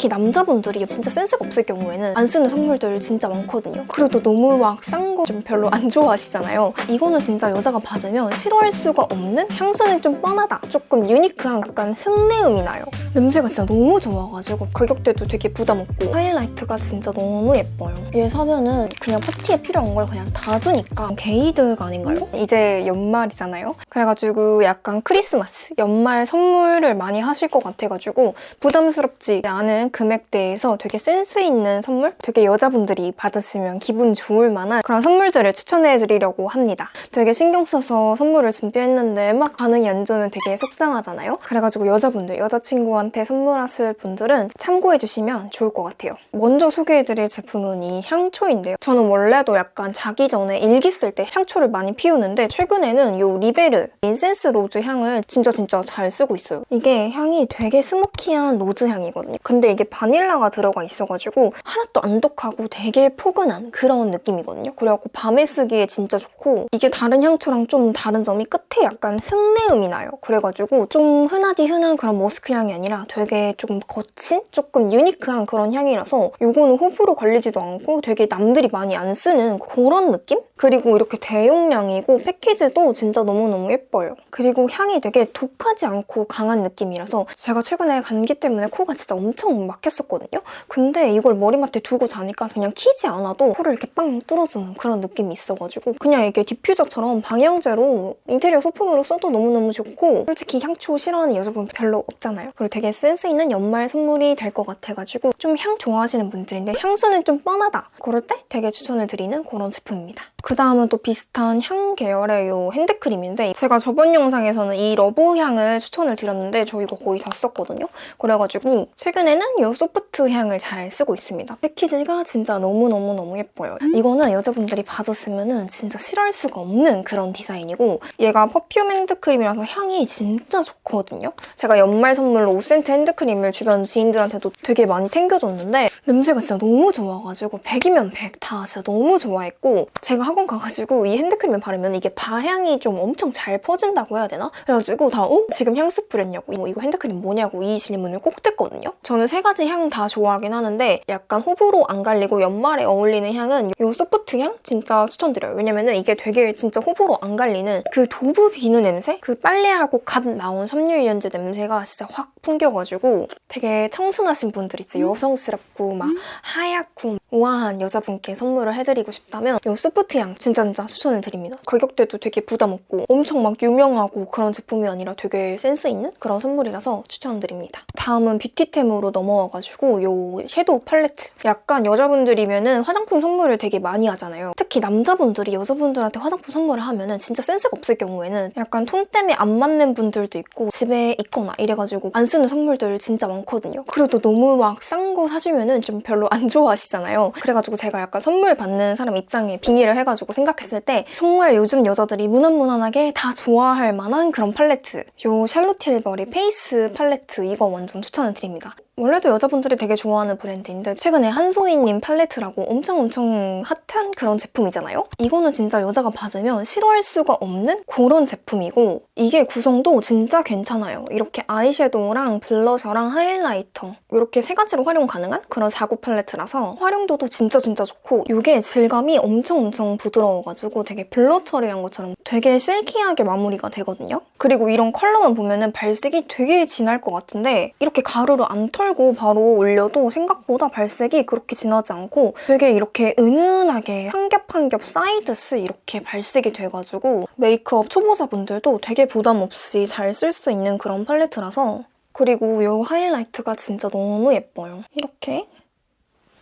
특히 남자분들이 진짜 센스가 없을 경우에는 안 쓰는 선물들 진짜 많거든요. 그래도 너무 막 싼 거 좀 별로 안 좋아하시잖아요. 이거는 진짜 여자가 받으면 싫어할 수가 없는 향수는 좀 뻔하다. 조금 유니크한 약간 흙내음이 나요. 냄새가 진짜 너무 좋아가지고 가격대도 되게 부담 없고 하이라이트가 진짜 너무 예뻐요. 얘 사면은 그냥 파티에 필요한 걸 그냥 다 주니까 게이드가 아닌가요? 이제 연말이잖아요. 그래가지고 약간 크리스마스, 연말 선물을 많이 하실 것 같아가지고 부담스럽지 않은 금액대에서 되게 센스 있는 선물? 되게 여자분들이 받으시면 기분 좋을 만한 그런 선물들을 추천해드리려고 합니다. 되게 신경 써서 선물을 준비했는데 막 반응이 안 좋으면 되게 속상하잖아요. 그래가지고 여자분들, 여자친구한테 선물하실 분들은 참고해주시면 좋을 것 같아요. 먼저 소개해드릴 제품은 이 향초인데요. 저는 원래도 약간 자기 전에 일기 쓸 때 향초를 많이 피우는데 최근에는 이 리베르 인센스 로즈 향을 진짜 진짜 잘 쓰고 있어요. 이게 향이 되게 스모키한 로즈 향이거든요. 근데 이게 바닐라가 들어가 있어가지고 하나도 안 독하고 되게 포근한 그런 느낌이거든요. 그래갖고 밤에 쓰기에 진짜 좋고 이게 다른 향초랑 좀 다른 점이 끝에 약간 흙내음이 나요. 그래가지고 좀 흔하디 흔한 그런 머스크 향이 아니라 되게 조금 거친? 조금 유니크한 그런 향이라서 이거는 호불호 걸리지도 않고 되게 남들이 많이 안 쓰는 그런 느낌? 그리고 이렇게 대용량이고 패키지도 진짜 너무너무 예뻐요. 그리고 향이 되게 독하지 않고 강한 느낌이라서 제가 최근에 감기 때문에 코가 진짜 엄청 막혔었거든요. 근데 이걸 머리맡에 두고 자니까 그냥 키지 않아도 코를 이렇게 빵 뚫어주는 그런 느낌이 있어가지고 그냥 이게 디퓨저처럼 방향제로 인테리어 소품으로 써도 너무너무 좋고 솔직히 향초 싫어하는 여자분 별로 없잖아요. 그리고 되게 센스 있는 연말 선물이 될 것 같아가지고 좀 향 좋아하시는 분들인데 향수는 좀 뻔하다. 그럴 때 되게 추천을 드리는 그런 제품입니다. 그 다음은 또 비슷한 향 계열의 이 핸드크림인데 제가 저번 영상에서는 이 러브 향을 추천을 드렸는데 저 이거 거의 다 썼거든요. 그래가지고 최근에는 이 소프트 향을 잘 쓰고 있습니다. 패키지가 진짜 너무너무너무 예뻐요. 이거는 여자분들이 받았으면 진짜 싫어할 수가 없는 그런 디자인이고 얘가 퍼퓸 핸드크림이라서 향이 진짜 좋거든요. 제가 연말 선물로 5센트 핸드크림을 주변 지인들한테도 되게 많이 챙겨줬는데 냄새가 진짜 너무 좋아가지고 100이면 100 다 진짜 너무 좋아했고 제가 학원 가가지고 이 핸드크림을 바르면 이게 발향이 좀 엄청 잘 퍼진다고 해야 되나? 그래가지고 다 어? 지금 향수 뿌렸냐고 뭐 이거 핸드크림 뭐냐고 이 질문을 꼭 듣거든요. 저는 세 가지 향 다 좋아하긴 하는데 약간 호불호 안 갈리고 연말에 어울리는 향은 이 소프트 향 진짜 추천드려요. 왜냐면은 이게 되게 진짜 호불호 안 갈리는 그 도브 비누 냄새? 그 빨래하고 갓 나온 섬유유연제 냄새가 진짜 확 풍겨가지고 되게 청순하신 분들 있죠. 여성스럽고 막 하얗고 우아한 여자분께 선물을 해드리고 싶다면 이 소프트 향 진짜 진짜 추천을 드립니다. 가격대도 되게 부담 없고 엄청 막 유명하고 그런 제품이 아니라 되게 센스 있는 그런 선물이라서 추천드립니다. 다음은 뷰티템으로 넘어와가지고 이 섀도우 팔레트. 약간 여자분들이면 은 화장품 선물을 되게 많이 하잖아요. 특히 남자분들이 여자분들한테 화장품 선물을 하면 은 진짜 센스가 없을 경우에는 약간 톤 때문에 안 맞는 분들도 있고 집에 있거나 이래가지고 안 쓰는 선물들 진짜 많거든요. 그래도 너무 막 싼 거 사주면 은 좀 별로 안 좋아하시잖아 요. 그래가지고 제가 약간 선물 받는 사람 입장에 빙의를 해가지고 생각했을 때 정말 요즘 여자들이 무난무난하게 다 좋아할 만한 그런 팔레트. 요 샬롯 틸버리 페이스 팔레트 이거 완전 추천을 드립니다. 원래도 여자분들이 되게 좋아하는 브랜드인데 최근에 한소희님 팔레트라고 엄청 엄청 핫한 그런 제품이잖아요? 이거는 진짜 여자가 받으면 싫어할 수가 없는 그런 제품이고 이게 구성도 진짜 괜찮아요. 이렇게 아이섀도우랑 블러셔랑 하이라이터 이렇게 세 가지로 활용 가능한 그런 4구 팔레트라서 활용도도 진짜 진짜 좋고 이게 질감이 엄청 엄청 부드러워가지고 되게 블러 처리한 것처럼 되게 실키하게 마무리가 되거든요. 그리고 이런 컬러만 보면 은 발색이 되게 진할 것 같은데 이렇게 가루로 안 털. 털고 바로 올려도 생각보다 발색이 그렇게 진하지 않고 되게 이렇게 은은하게 한 겹 한 겹 쌓이듯이 이렇게 발색이 돼가지고 메이크업 초보자분들도 되게 부담 없이 잘 쓸 수 있는 그런 팔레트라서 그리고 이 하이라이트가 진짜 너무 예뻐요. 이렇게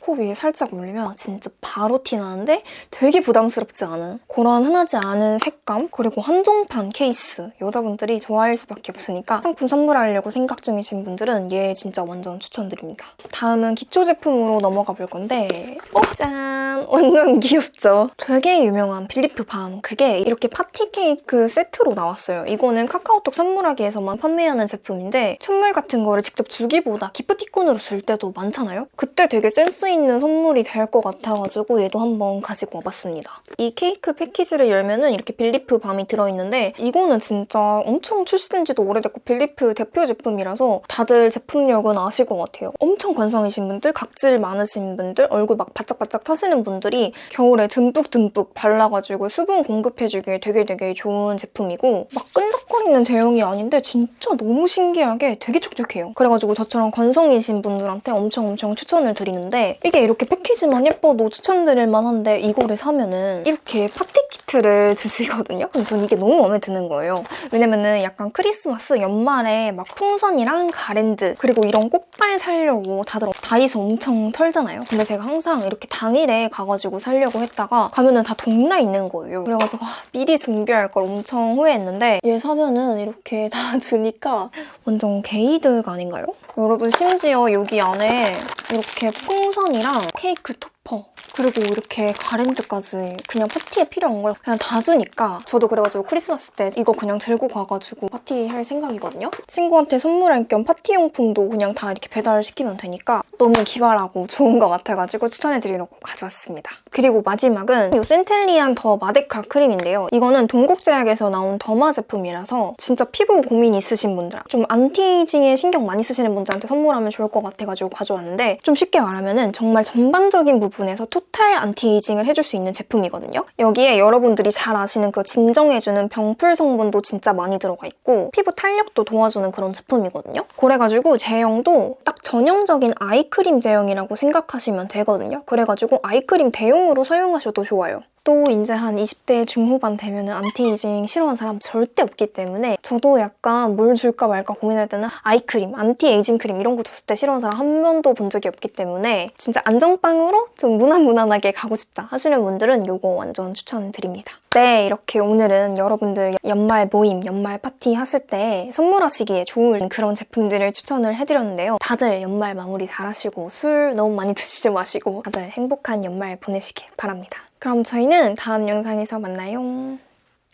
코 위에 살짝 올리면 진짜 바로 티나는데 되게 부담스럽지 않은 그런 흔하지 않은 색감 그리고 한정판 케이스 여자분들이 좋아할 수밖에 없으니까 상품 선물하려고 생각 중이신 분들은 얘 진짜 완전 추천드립니다. 다음은 기초 제품으로 넘어가 볼 건데 어? 짠! 완전 귀엽죠? 되게 유명한 빌리프 밤 그게 이렇게 파티 케이크 세트로 나왔어요. 이거는 카카오톡 선물하기에서만 판매하는 제품인데 선물 같은 거를 직접 주기보다 기프티콘으로 줄 때도 많잖아요? 그때 되게 센스 있는 있는 선물이 될 것 같아가지고 얘도 한번 가지고 와봤습니다. 이 케이크 패키지를 열면 은 이렇게 빌리프 밤이 들어있는데 이거는 진짜 엄청 출시된 지도 오래됐고 빌리프 대표 제품이라서 다들 제품력은 아실 것 같아요. 엄청 건성이신 분들, 각질 많으신 분들, 얼굴 막 바짝바짝 타시는 분들이 겨울에 듬뿍듬뿍 발라가지고 수분 공급해주기에 되게 되게 좋은 제품이고 막 끈적 거리는 제형이 아닌데 진짜 너무 신기하게 되게 촉촉해요. 그래가지고 저처럼 건성이신 분들한테 엄청 엄청 추천을 드리는데 이게 이렇게 패키지만 예뻐도 추천드릴 만한데 이거를 사면은 이렇게 파티 키트 를 주시거든요. 그래서 전 이게 너무 마음에 드는 거예요. 왜냐면은 약간 크리스마스 연말에 막 풍선이랑 가랜드 그리고 이런 꽃발 사려고 다들 다이소 엄청 털잖아요. 근데 제가 항상 이렇게 당일에 가가지고 사려고 했다가 가면은 다 동나 있는 거예요. 그래가지고 아, 미리 준비할 걸 엄청 후회했는데 얘 사면은 이렇게 다 주니까 완전 게이득 아닌가요? 여러분 심지어 여기 안에 이렇게 풍선이랑 케이크 토퍼 그리고 이렇게 가랜드까지 그냥 파티에 필요한 걸 그냥 다 주니까 저도 그래가지고 크리스마스 때 이거 그냥 들고 가가지고 파티할 생각이거든요. 친구한테 선물할 겸 파티용품도 그냥 다 이렇게 배달시키면 되니까 너무 기발하고 좋은 것 같아가지고 추천해드리려고 가져왔습니다. 그리고 마지막은 이 센텔리안 더 마데카 크림인데요. 이거는 동국제약에서 나온 더마 제품이라서 진짜 피부 고민 있으신 분들 좀 안티에이징에 신경 많이 쓰시는 분들한테 선물하면 좋을 것 같아가지고 가져왔는데 좀 쉽게 말하면 은 정말 전반적인 부분에서 토탈 안티에이징을 해줄 수 있는 제품이거든요. 여기에 여러분들이 잘 아시는 그 진정해주는 병풀 성분도 진짜 많이 들어가 있고 피부 탄력도 도와주는 그런 제품이거든요. 그래가지고 제형도 딱 전형적인 아이크림 제형이라고 생각하시면 되거든요. 그래가지고 아이크림 대용으로 사용하셔도 좋아요. 또 이제 한 20대 중후반 되면 은 안티에이징 싫어하는 사람 절대 없기 때문에 저도 약간 뭘 줄까 말까 고민할 때는 아이크림, 안티에이징 크림 이런 거 줬을 때 싫어하는 사람 한 번도 본 적이 없기 때문에 진짜 안정빵으로 좀 무난무난하게 가고 싶다 하시는 분들은 이거 완전 추천드립니다. 네, 이렇게 오늘은 여러분들 연말 모임, 연말 파티 하실 때 선물하시기에 좋은 그런 제품들을 추천을 해드렸는데요. 다들 연말 마무리 잘 하시고 술 너무 많이 드시지 마시고 다들 행복한 연말 보내시길 바랍니다. 그럼 저희는 다음 영상에서 만나요.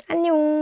안녕!